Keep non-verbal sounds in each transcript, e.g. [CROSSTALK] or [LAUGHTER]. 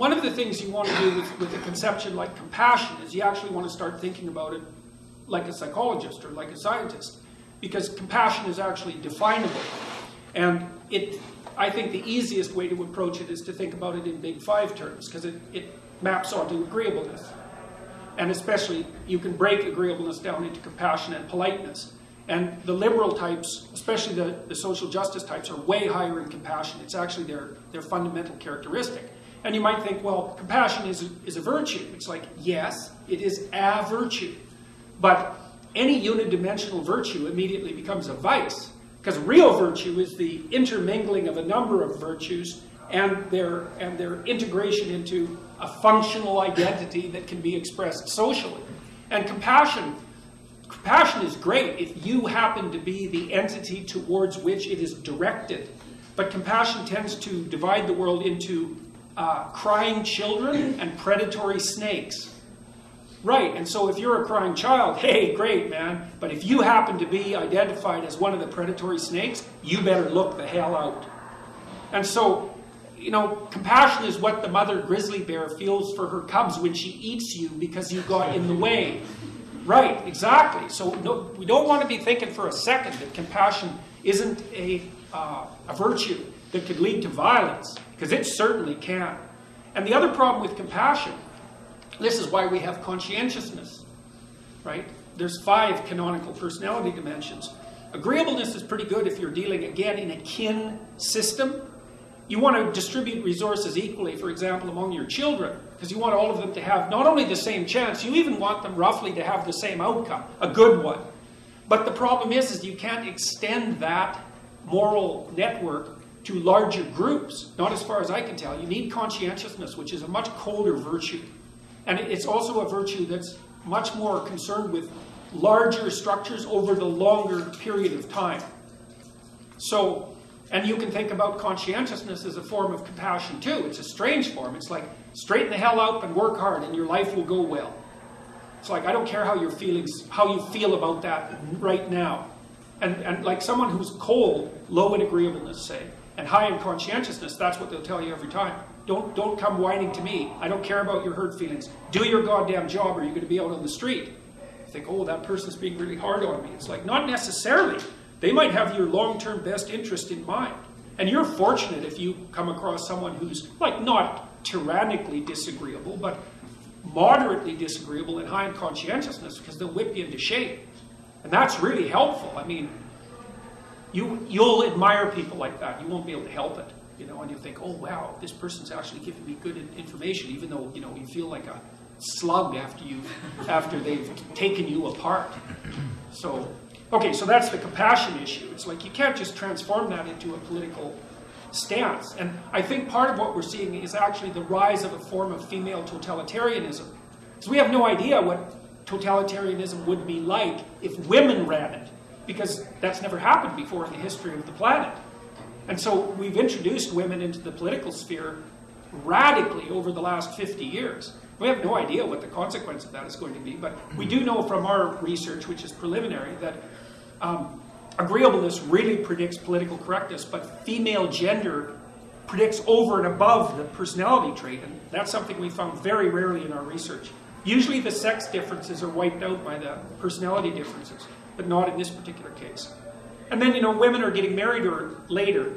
one of the things you want to do with, with a conception like compassion is you actually want to start thinking about it like a psychologist or like a scientist, because compassion is actually definable. And it, I think the easiest way to approach it is to think about it in big five terms, because it, it maps onto agreeableness. And especially, you can break agreeableness down into compassion and politeness. And the liberal types, especially the, the social justice types, are way higher in compassion. It's actually their, their fundamental characteristic. And you might think, well, compassion is a, is a virtue. It's like, yes, it is a virtue. But any unidimensional virtue immediately becomes a vice. Because real virtue is the intermingling of a number of virtues and their, and their integration into a functional identity that can be expressed socially. And compassion, compassion is great if you happen to be the entity towards which it is directed. But compassion tends to divide the world into uh, crying children and predatory snakes. Right, and so if you're a crying child, hey, great, man. But if you happen to be identified as one of the predatory snakes, you better look the hell out. And so you know, compassion is what the mother grizzly bear feels for her cubs when she eats you because you got in the way. Right, exactly. So no, we don't want to be thinking for a second that compassion isn't a, uh, a virtue that could lead to violence, because it certainly can. And the other problem with compassion, this is why we have conscientiousness, right? There's five canonical personality dimensions. Agreeableness is pretty good if you're dealing, again, in a kin system you want to distribute resources equally, for example, among your children, because you want all of them to have not only the same chance, you even want them roughly to have the same outcome, a good one. But the problem is, is you can't extend that moral network to larger groups, not as far as I can tell. You need conscientiousness, which is a much colder virtue. And it's also a virtue that's much more concerned with larger structures over the longer period of time. So and you can think about conscientiousness as a form of compassion too. It's a strange form. It's like straighten the hell up and work hard and your life will go well. It's like I don't care how your feelings how you feel about that right now. And and like someone who's cold, low in agreeableness, say, and high in conscientiousness, that's what they'll tell you every time. Don't don't come whining to me. I don't care about your hurt feelings. Do your goddamn job or you're gonna be out on the street. You think, oh, that person's being really hard on me. It's like not necessarily. They might have your long-term best interest in mind. And you're fortunate if you come across someone who's, like, not tyrannically disagreeable, but moderately disagreeable and high in conscientiousness because they'll whip you into shape. And that's really helpful. I mean, you, you'll admire people like that. You won't be able to help it. You know, and you think, oh, wow, this person's actually giving me good information, even though, you know, you feel like a slug after you, after they've taken you apart. So Okay, so that's the compassion issue. It's like you can't just transform that into a political stance. And I think part of what we're seeing is actually the rise of a form of female totalitarianism. Because we have no idea what totalitarianism would be like if women ran it, because that's never happened before in the history of the planet. And so we've introduced women into the political sphere radically over the last 50 years. We have no idea what the consequence of that is going to be, but we do know from our research, which is preliminary, that um, agreeableness really predicts political correctness, but female gender predicts over and above the personality trait, and that's something we found very rarely in our research. Usually the sex differences are wiped out by the personality differences, but not in this particular case. And then, you know, women are getting married or later,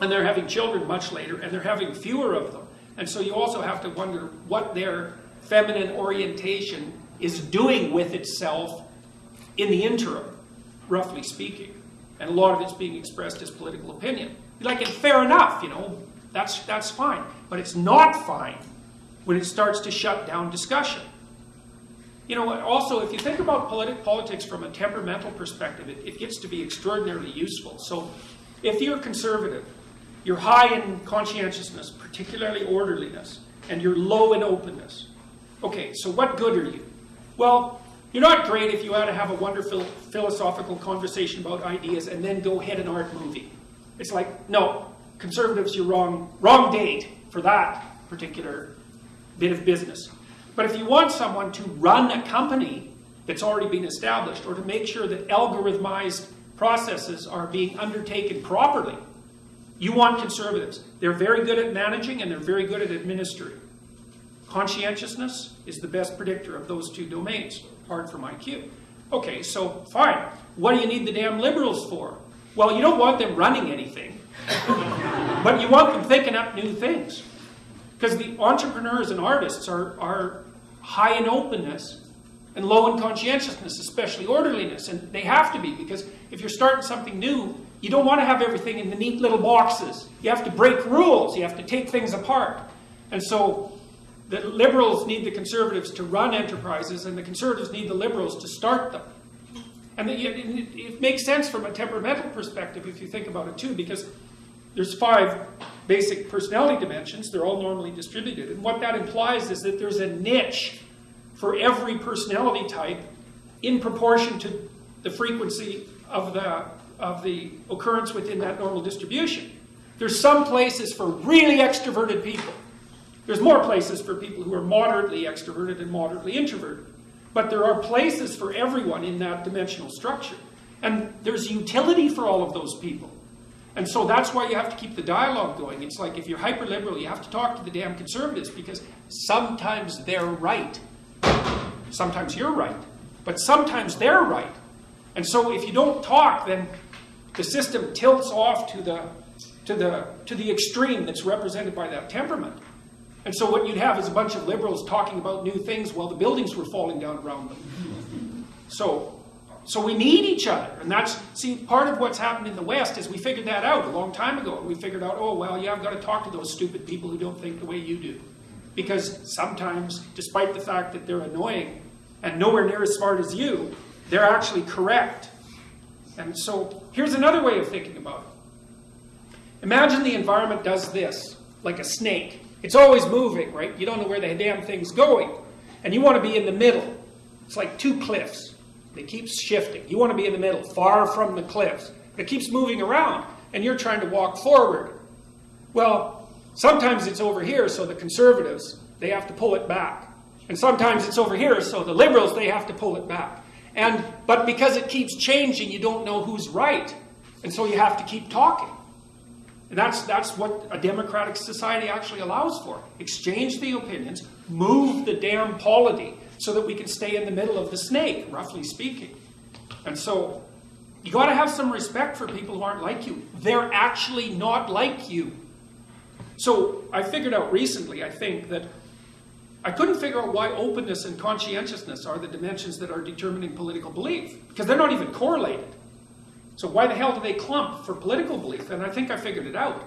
and they're having children much later, and they're having fewer of them. And so you also have to wonder what their feminine orientation is doing with itself in the interim roughly speaking. And a lot of it's being expressed as political opinion. Like, and fair enough, you know, that's, that's fine. But it's not fine when it starts to shut down discussion. You know, also, if you think about politi politics from a temperamental perspective, it, it gets to be extraordinarily useful. So, if you're conservative, you're high in conscientiousness, particularly orderliness, and you're low in openness. Okay, so what good are you? Well, you're not great if you want to have a wonderful philosophical conversation about ideas and then go hit an art movie. It's like, no, conservatives, you're wrong, wrong date for that particular bit of business. But if you want someone to run a company that's already been established or to make sure that algorithmized processes are being undertaken properly, You want conservatives. They're very good at managing and they're very good at administering. Conscientiousness is the best predictor of those two domains, apart from IQ. Okay, so fine. What do you need the damn liberals for? Well, you don't want them running anything, but you want them thinking up new things. Because the entrepreneurs and artists are, are high in openness and low in conscientiousness, especially orderliness. And they have to be, because if you're starting something new, you don't want to have everything in the neat little boxes. You have to break rules, you have to take things apart. And so the liberals need the conservatives to run enterprises, and the conservatives need the liberals to start them. And it, makes sense from a temperamental perspective if you think about it too, because there's five basic personality dimensions. They're all normally distributed. And what that implies is that there's a niche for every personality type in proportion to the frequency of the, of the occurrence within that normal distribution. There's some places for really extroverted people. There's more places for people who are moderately extroverted and moderately introverted. But there are places for everyone in that dimensional structure. And there's utility for all of those people. And so that's why you have to keep the dialogue going. It's like if you're hyper liberal, you have to talk to the damn conservatives because sometimes they're right. Sometimes you're right. But sometimes they're right. And so if you don't talk, then the system tilts off to the, to the, to the extreme that's represented by that temperament. And so what you'd have is a bunch of liberals talking about new things while the buildings were falling down around them. So so we need each other. And that's, see, part of what's happened in the West is we figured that out a long time ago. We figured out, oh, well, yeah, I've got to talk to those stupid people who don't think the way you do. Because sometimes, despite the fact that they're annoying and nowhere near as smart as you, they're actually correct. And so here's another way of thinking about it. Imagine the environment does this, like a snake. It's always moving, right? You don't know where the damn thing's going. And you want to be in the middle. It's like two cliffs. It keeps shifting. You want to be in the middle, far from the cliffs. It keeps moving around, and you're trying to walk forward. Well, sometimes it's over here, so the conservatives, they have to pull it back. And sometimes it's over here, so the liberals, they have to pull it back. And But because it keeps changing, you don't know who's right. And so you have to keep talking. And that's, that's what a democratic society actually allows for. Exchange the opinions, move the damn polity so that we can stay in the middle of the snake, roughly speaking. And so you got to have some respect for people who aren't like you. They're actually not like you. So I figured out recently, I think, that I couldn't figure out why openness and conscientiousness are the dimensions that are determining political belief, because they're not even correlated. So why the hell do they clump for political belief? And I think I figured it out.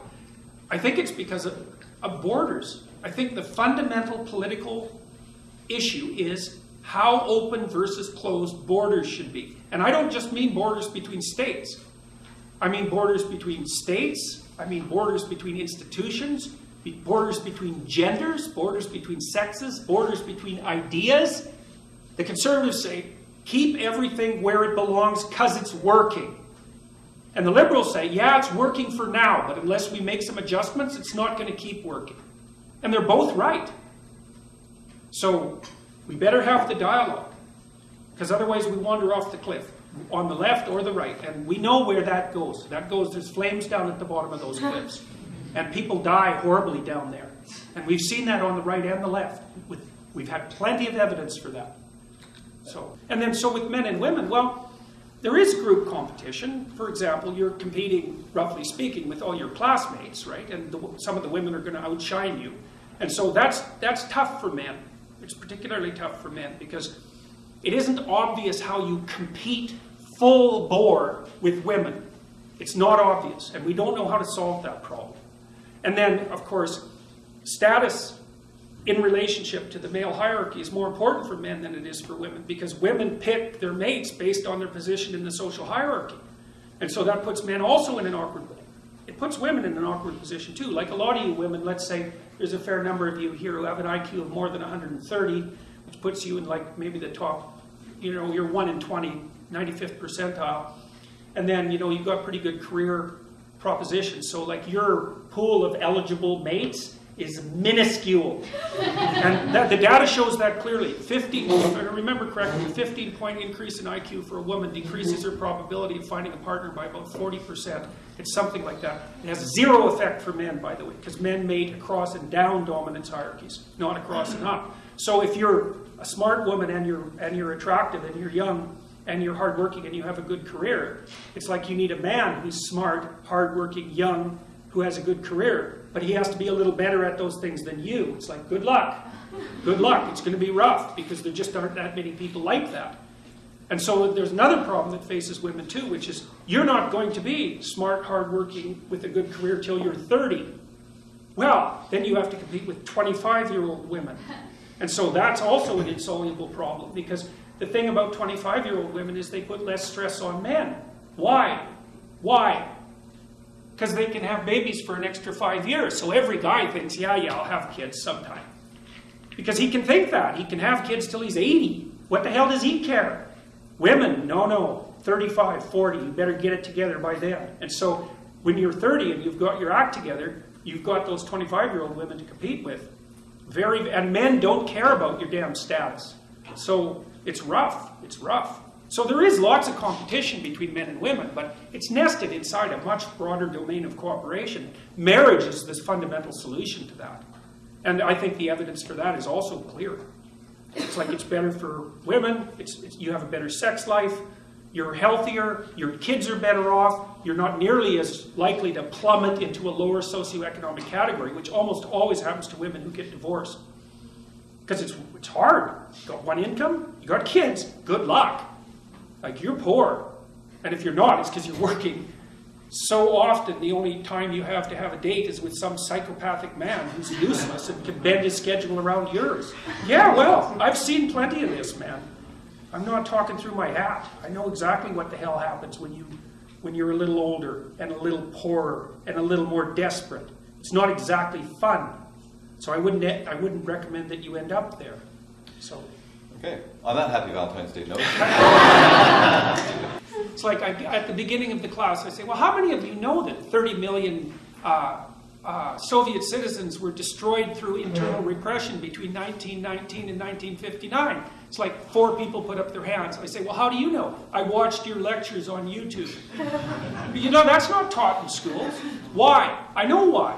I think it's because of, of borders. I think the fundamental political issue is how open versus closed borders should be. And I don't just mean borders between states. I mean borders between states, I mean borders between institutions, borders between genders, borders between sexes, borders between ideas. The conservatives say, keep everything where it belongs because it's working. And the liberals say, yeah, it's working for now, but unless we make some adjustments, it's not going to keep working. And they're both right. So we better have the dialogue, because otherwise we wander off the cliff, on the left or the right. And we know where that goes. That goes, there's flames down at the bottom of those [LAUGHS] cliffs. And people die horribly down there. And we've seen that on the right and the left. With we've had plenty of evidence for that. So, and then so with men and women, well, there is group competition. For example, you're competing, roughly speaking, with all your classmates, right? And the, some of the women are going to outshine you. And so that's, that's tough for men. It's particularly tough for men because it isn't obvious how you compete full bore with women. It's not obvious, and we don't know how to solve that problem. And then, of course, status in relationship to the male hierarchy is more important for men than it is for women because women pick their mates based on their position in the social hierarchy. And so that puts men also in an awkward it puts women in an awkward position too. Like a lot of you women, let's say there's a fair number of you here who have an IQ of more than 130, which puts you in like maybe the top, you know, you're 1 in 20, 95th percentile. And then, you know, you've got pretty good career propositions. So like your pool of eligible mates is minuscule. and that, the data shows that clearly. 50, if I remember correctly, 15 point increase in IQ for a woman decreases her probability of finding a partner by about 40%. It's something like that. It has zero effect for men, by the way, because men mate across and down dominance hierarchies, not across and up. So if you're a smart woman and you're, and you're attractive and you're young, and you're hardworking and you have a good career, it's like you need a man who's smart, hardworking, young, who has a good career, but he has to be a little better at those things than you. It's like, good luck. Good luck. It's going to be rough because there just aren't that many people like that. And so there's another problem that faces women too, which is you're not going to be smart, hardworking, with a good career till you're 30. Well, then you have to compete with 25 year old women. And so that's also an insoluble problem because the thing about 25 year old women is they put less stress on men. Why? Why? Because they can have babies for an extra five years. So every guy thinks, yeah, yeah, I'll have kids sometime. Because he can think that. He can have kids till he's 80. What the hell does he care? Women, no, no. 35, 40, you better get it together by then. And so when you're 30 and you've got your act together, you've got those 25 year old women to compete with. Very, and men don't care about your damn status. So it's rough. It's rough. So there is lots of competition between men and women, but it's nested inside a much broader domain of cooperation. Marriage is this fundamental solution to that. And I think the evidence for that is also clear. It's like it's better for women, it's, it's, you have a better sex life, you're healthier, your kids are better off, you're not nearly as likely to plummet into a lower socioeconomic category, which almost always happens to women who get divorced. Because it's, it's hard. You got one income, you got kids, good luck. Like you're poor. And if you're not, it's because you're working. So often, the only time you have to have a date is with some psychopathic man who's useless and can bend his schedule around yours. Yeah, well, I've seen plenty of this, man. I'm not talking through my hat. I know exactly what the hell happens when you when you're a little older and a little poorer and a little more desperate. It's not exactly fun. So I wouldn't, I wouldn't recommend that you end up there. So. Okay, on that happy Valentine's Day note. [LAUGHS] it's like I, at the beginning of the class, I say, well, how many of you know that 30 million uh, uh, Soviet citizens were destroyed through internal repression between 1919 and 1959? It's like four people put up their hands. I say, well, how do you know? I watched your lectures on YouTube. [LAUGHS] you know, that's not taught in schools. Why? I know why.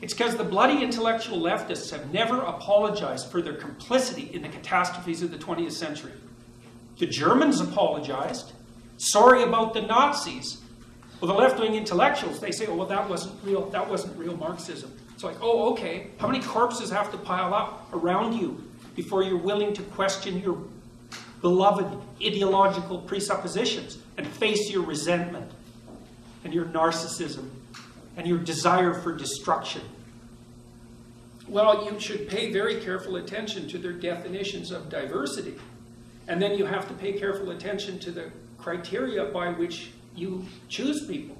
It's because the bloody intellectual leftists have never apologized for their complicity in the catastrophes of the 20th century. The Germans apologized. Sorry about the Nazis. Well, the left-wing intellectuals, they say, oh, well, that wasn't real, that wasn't real Marxism. It's like, oh, okay. How many corpses have to pile up around you before you're willing to question your beloved ideological presuppositions and face your resentment and your narcissism and your desire for destruction? Well, you should pay very careful attention to their definitions of diversity. And then you have to pay careful attention to the criteria by which you choose people.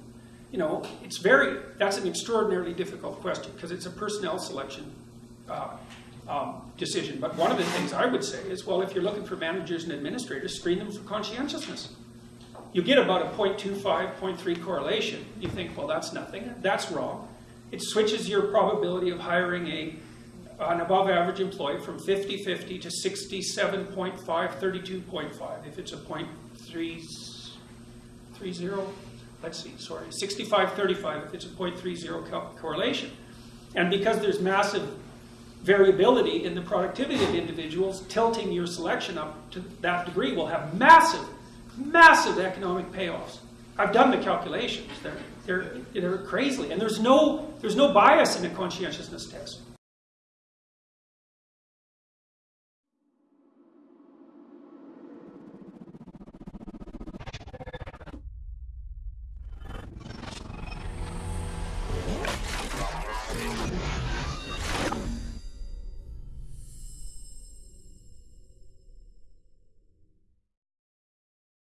You know, it's very, that's an extraordinarily difficult question because it's a personnel selection uh, um, decision. But one of the things I would say is, well, if you're looking for managers and administrators, screen them for conscientiousness you get about a 0.25, 0.3 correlation. You think, well, that's nothing. That's wrong. It switches your probability of hiring a, an above average employee from 50-50 to 67.5, 32.5. If it's a 0.330, let's see, sorry, 65-35 if it's a 0.30 co correlation. And because there's massive variability in the productivity of individuals, tilting your selection up to that degree will have massive massive economic payoffs. I've done the calculations. They're, they're, they're crazy. And there's no, there's no bias in a conscientiousness test.